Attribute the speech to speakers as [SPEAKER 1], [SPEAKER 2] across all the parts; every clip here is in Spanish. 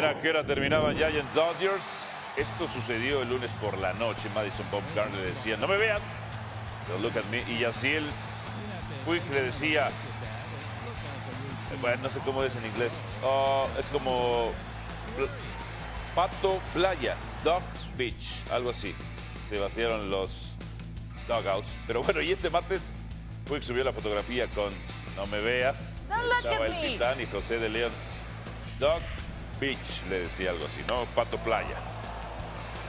[SPEAKER 1] ver a qué hora terminaban Giants Dodgers. Esto sucedió el lunes por la noche. Madison Bumgarner le decía, no me veas. Don't look at me. Y Yaciel Puig le decía, bueno, no sé cómo es en inglés. Oh, es como Pato Playa, Dog Beach, algo así. Se vaciaron los dugouts. Pero bueno, y este martes Puig subió la fotografía con No me veas. Estaba el Titán y José de León. Dog Beach, le decía algo así, ¿no? Pato Playa.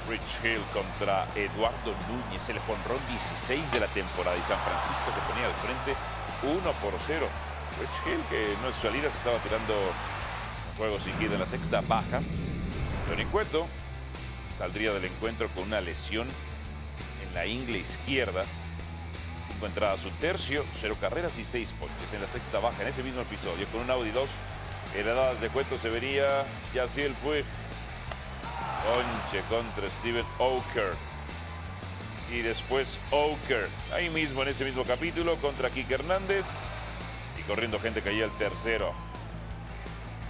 [SPEAKER 1] Rich Hill contra Eduardo Núñez, el jonrón 16 de la temporada y San Francisco se ponía al frente 1 por 0. Rich Hill, que no es su salida, se estaba tirando un juego sin en la sexta baja. Tony Cueto saldría del encuentro con una lesión en la ingle izquierda. Cinco entradas, un tercio, cero carreras y seis ponches en la sexta baja en ese mismo episodio. Con un Audi 2 heredadas de Cueto se vería Yaciel Puig. Ponche contra Steven Oker. Y después Oker. Ahí mismo en ese mismo capítulo contra Kike Hernández. Y corriendo gente caía el tercero.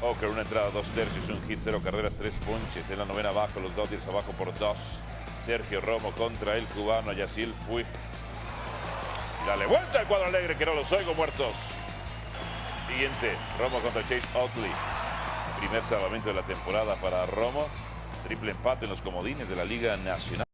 [SPEAKER 1] Oker, una entrada, dos tercios, un hit, cero carreras, tres ponches. En la novena abajo, los Dodgers abajo por dos. Sergio Romo contra el cubano Yacil Puig. Dale vuelta al cuadro alegre, que no los oigo muertos. Siguiente, Romo contra Chase Oakley. Primer salvamento de la temporada para Romo. Triple empate en los comodines de la Liga Nacional.